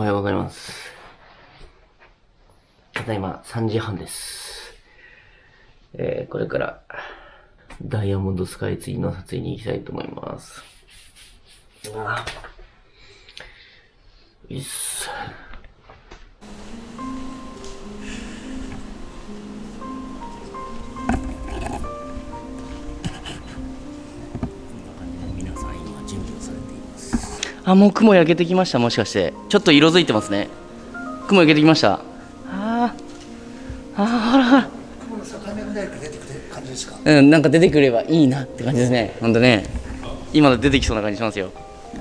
おはようございます。ただいま3時半です。えー、これから、ダイヤモンドスカイツリーの撮影に行きたいと思います。うわいっす。あ、もう雲焼けてきました、もしかして。ちょっと色づいてますね。雲焼けてきました。あーあー、ほらほら。うん、なんか出てくればいいなって感じですね。ほんとね。今の出てきそうな感じしますよ。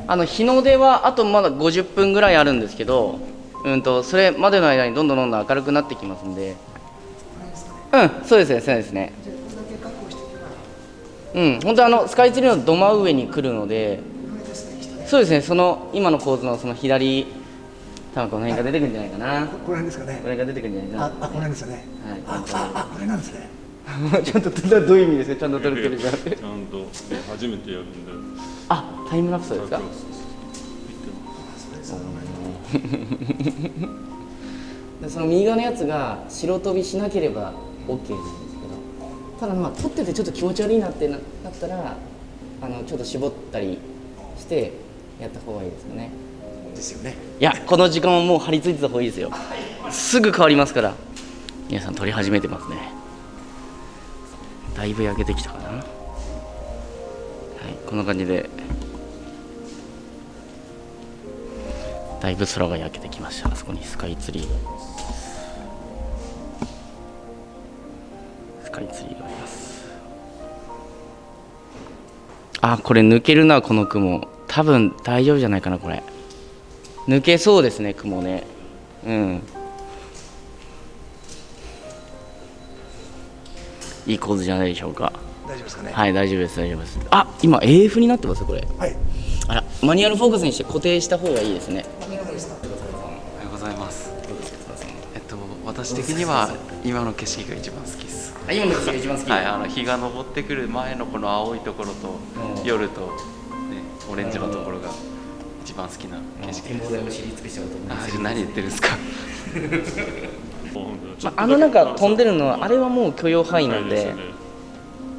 あの、日の出はあとまだ50分ぐらいあるんですけど、うんと、それまでの間にどんどんどんどん明るくなってきますんで。うん、そうですね、そうですね。うん、本当あの、スカイツリーのど真上に来るので。そうですね、その今の構図のその左、多分この辺が出てくるんじゃないかな。ここら辺ですかねこ。れが出てくるんじゃないかな。あ、あ、この辺ですよね。はいあ、あ、あ、これなんですね。ちゃんとどういう意味ですか？ちゃんと撮れてるじゃんちゃんと初めてやるんであタイムラプスですか？でその右側のやつが白飛びしなければ OK なんですけどただまあ撮っててちょっと気持ち悪いなってななったらあのちょっと絞ったりしてやった方がいいですよね。ですよね。いやこの時間はもう張り付いてた方がいいですよ。すぐ変わりますから。皆さん撮り始めてますね。だいぶ焼けてきたかな。はいこんな感じで。だいぶ空が焼けてきました。あそこにスカイツリー。がスカイツリーがあります。あこれ抜けるなこの雲多分大丈夫じゃないかなこれ。抜けそうですね雲ね。うん。いい構図じゃないでしょうか。大丈夫ですかね？はい大丈夫です大丈夫です。あ今 AF になってますこれ。はい。あらマニュアルフォークスにして固定した方がいいですね。おはようございます。えっと、私的には今の景色が一番好きです。あ今の景色が一番好き、はい、あの日が昇ってくる前のこの青いところとうん。夜と、ね、オレンジのところが一番好きな景色です。展望台を知り尽くしたこと思いますあ何言ってるんですか？まあ、あの中飛んでるのはあれはもう許容範囲なんで。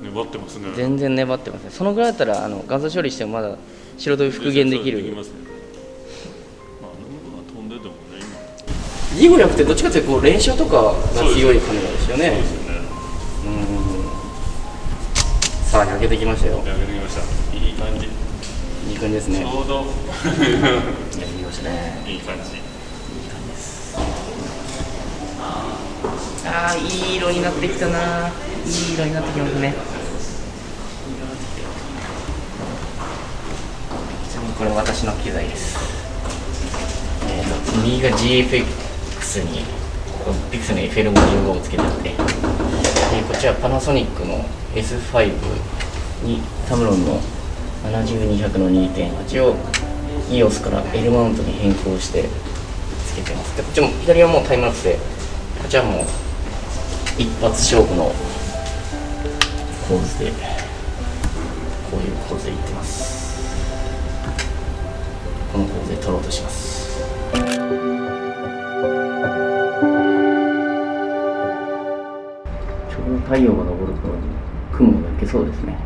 粘ってますね。全然粘ってますねそのぐらいだったらあの画像処理してもまだ白飛び復元できる。できますねまああの部分は飛んでてもね今。ジゴリャクってどっちかっていうとこう連射とかが強いカメラですよね。そうですよね。うん。さあ焼けてきましたよ。焼けてきました。いい感じ感じですね。ちょうど。焼けてきましたねいい感じああいい色になってきたな。いい色になってきますね。ちなみにこれ私の機材です。えーと右が GFX にここピクセルの FL55 をつけてあって。でこっちはパナソニックの S5 にタムロンの70200の2.8を EOS から L マウントに変更してつけてます。でこっちも左はもうタイムラプスでこっちはもう一発勝負の構図でこういう構図でいってます。この構図で撮ろうとします。ちょうど太陽が昇る頃に雲が焼けそうですね。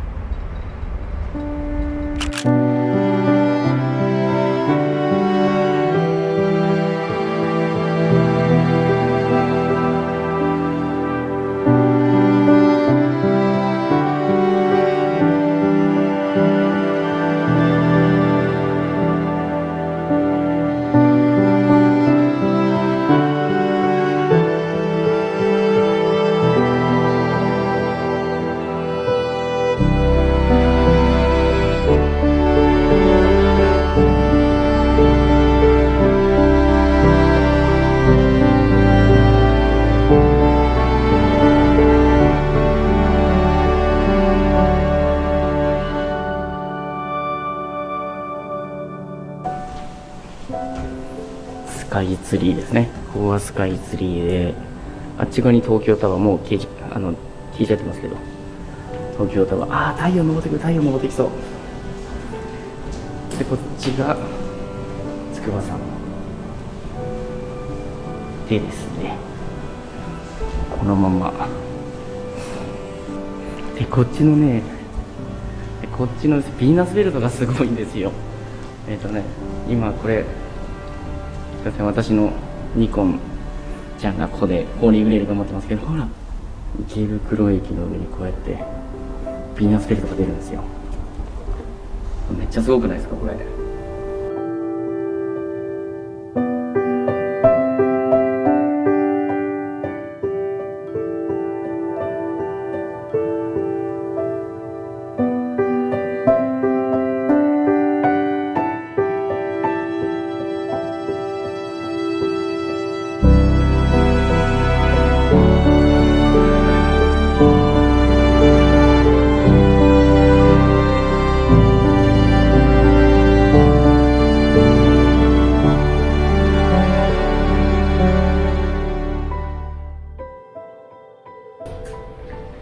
スカイツリーであっち側に東京タワーもう消えちあの消えちゃってますけど。東京タワー。ああ太陽昇ってくる太陽昇ってきそう。でこっちが筑波山。でですね。このまま。でこっちのねこっちのヴィーナスベルトがすごいんですよ。えっ、とね今これ私のニコンちゃんがここでホーリーグレール頑張ってますけどほら池袋駅の上にこうやってヴィーナスペルトが出るんですよ。めっちゃすごくないですかこれ。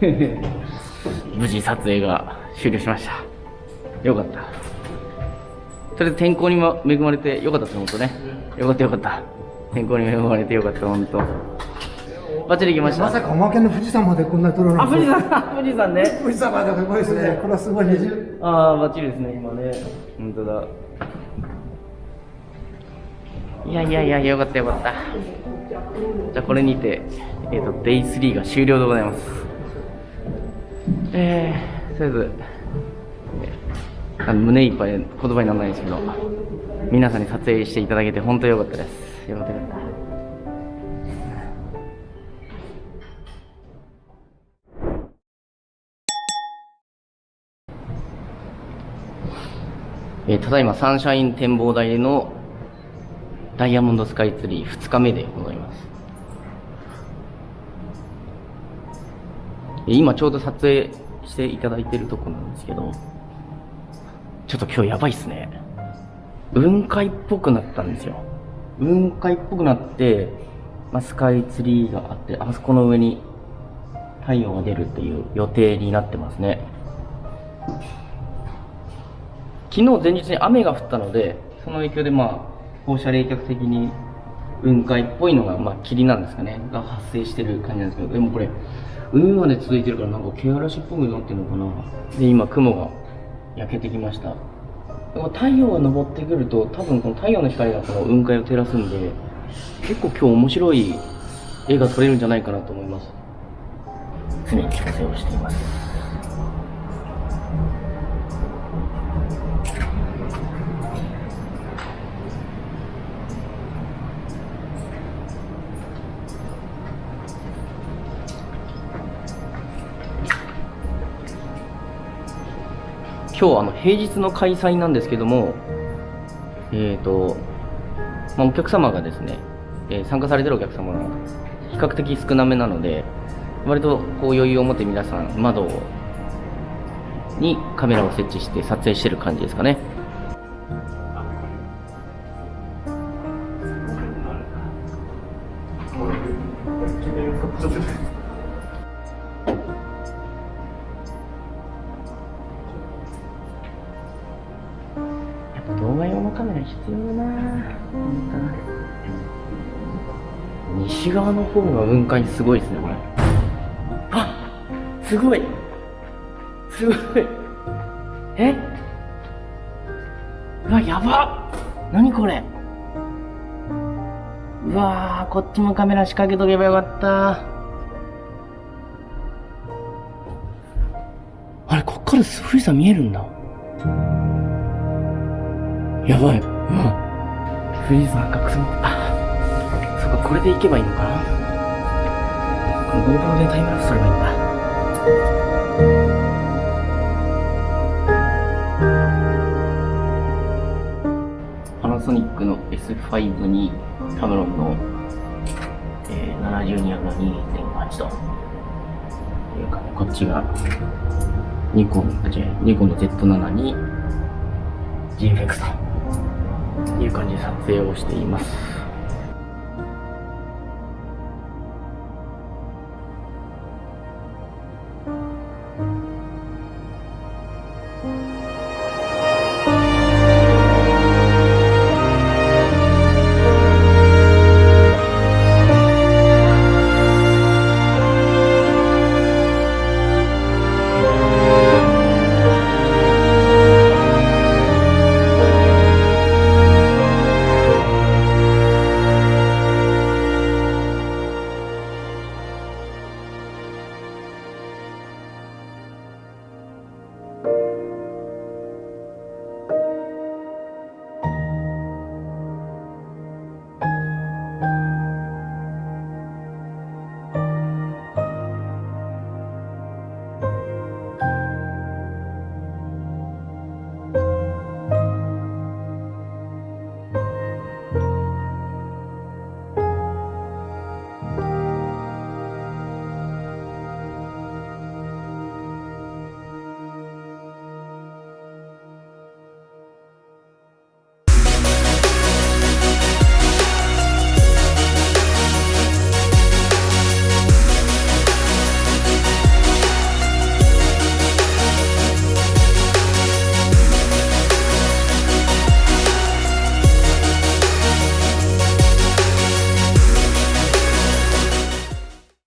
無事撮影が終了しました。よかった。とりあえず天候にも恵まれてよかったです本当ね。よかったよかった。天候に恵まれてよかった本当バッチリ行きました。まさかおまけの富士山までこんなに撮るのあ富士山富士山ね。富士山まですごいですね。これはすごいね。ああバッチリですね今ね。本当だ。いやいやいやよかったよかった。じゃあこれにてえっ、と Day3 が終了でございますえー、とりあえずえーあの胸いっぱい言葉にならないんですけど皆さんに撮影していただけて本当よかったです。よかったよかった。えーただいまサンシャイン展望台のダイヤモンドスカイツリー2日目でございます。えー今ちょうど撮影していただいてるとこなんですけどちょっと今日やばいっすね。雲海っぽくなったんですよ。雲海っぽくなって、まあ、スカイツリーがあってあそこの上に太陽が出るっていう予定になってますね。昨日前日に雨が降ったのでその影響でまあ放射冷却的に雲海っぽいのがまあ霧なんですかねが発生してる感じなんですけどでもこれ海まで続いてるからなんか毛嵐っぽくなってるのかな。で今雲が焼けてきました。でも太陽が昇ってくると多分この太陽の光がこの雲海を照らすんで結構今日面白い絵が撮れるんじゃないかなと思います。常に調整をしています今日あの平日の開催なんですけどもえっ、と、まあ、お客様がですね、えー参加されてるお客様が比較的少なめなので割とこう余裕を持って皆さん窓にカメラを設置して撮影してる感じですかね。西側の方が雲海すごいですねこれ。あすごい。すごい。え？うわやば。何これ？うわーこっちもカメラ仕掛けとけばよかった。あれこっから富士山見えるんだ。やばい。うん。富士山がくすみ、あ、そっか、これで行けばいいのかな？この GoPro でタイムラプスすればいいんだ。パナソニックの S5 にタムロンの、えー、72の2.8と。いうかね、こっちがニコン、あ、違う、ニコンの Z7 に GFX という感じで撮影をしています。